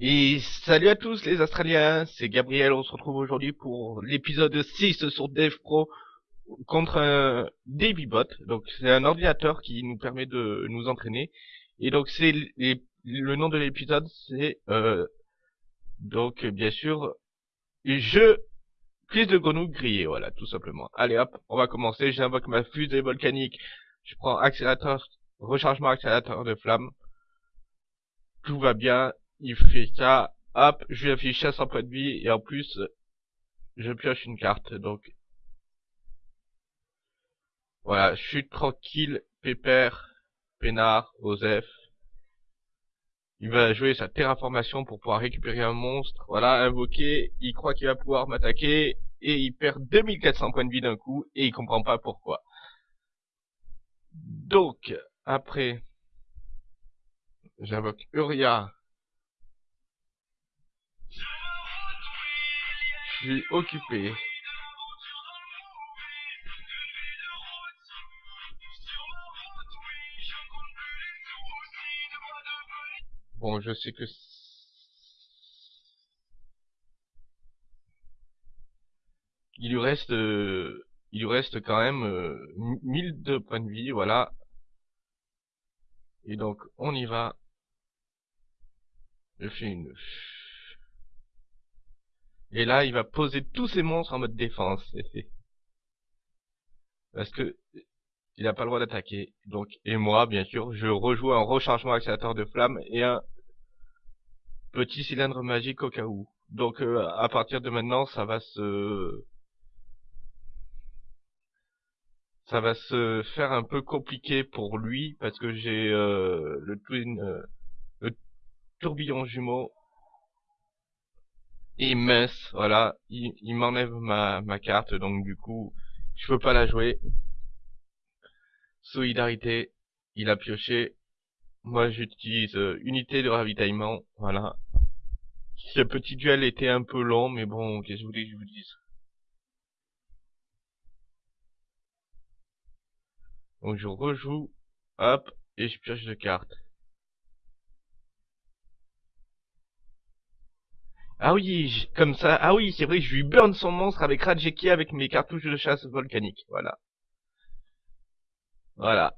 Et salut à tous les Australiens, c'est Gabriel, on se retrouve aujourd'hui pour l'épisode 6 sur Dev Pro contre un DavyBot. Donc c'est un ordinateur qui nous permet de nous entraîner. Et donc c'est le nom de l'épisode c'est euh, donc bien sûr je prise de grenouille grillée, voilà tout simplement. Allez hop, on va commencer, j'invoque ma fusée volcanique, je prends accélérateur, rechargement accélérateur de flamme. Tout va bien, il fait ça, hop, je lui affiche 500 points de vie, et en plus, je pioche une carte, donc... Voilà, je suis tranquille, pépère, peinard, Osef. Il va jouer sa terraformation pour pouvoir récupérer un monstre. Voilà, invoquer, il croit qu'il va pouvoir m'attaquer, et il perd 2400 points de vie d'un coup, et il comprend pas pourquoi. Donc, après, j'invoque Uria, suis occupé. Bon, je sais que... Il lui reste... Euh, il lui reste quand même euh, 1000 de points de vie, voilà. Et donc, on y va. Je fais une et là, il va poser tous ses monstres en mode défense. Parce que il n'a pas le droit d'attaquer. Donc, et moi, bien sûr, je rejoue un rechargement accélérateur de flamme et un petit cylindre magique au cas où. Donc, euh, à partir de maintenant, ça va se ça va se faire un peu compliqué pour lui parce que j'ai euh, le twin euh, le tourbillon jumeau et mince, voilà, il, m'enlève ma, carte, donc du coup, je peux pas la jouer. Solidarité, il a pioché. Moi, j'utilise euh, unité de ravitaillement, voilà. Ce petit duel était un peu long, mais bon, qu'est-ce que je voulais que je vous dise? Donc je rejoue, hop, et je pioche de cartes. Ah oui, comme ça. Ah oui, c'est vrai, je lui burn son monstre avec Rajeki avec mes cartouches de chasse volcanique. Voilà. Voilà.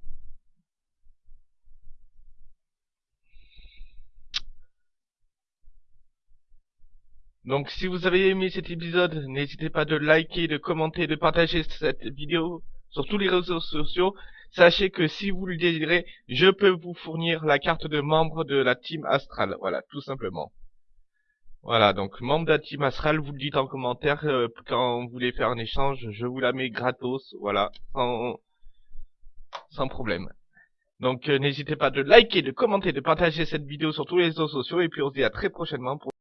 Donc si vous avez aimé cet épisode, n'hésitez pas de liker, de commenter, de partager cette vidéo sur tous les réseaux sociaux. Sachez que si vous le désirez, je peux vous fournir la carte de membre de la team Astral. Voilà, tout simplement. Voilà, donc membre team Astral, vous le dites en commentaire euh, quand vous voulez faire un échange, je vous la mets gratos, voilà, sans, sans problème. Donc euh, n'hésitez pas de liker, de commenter, de partager cette vidéo sur tous les réseaux sociaux et puis on se dit à très prochainement pour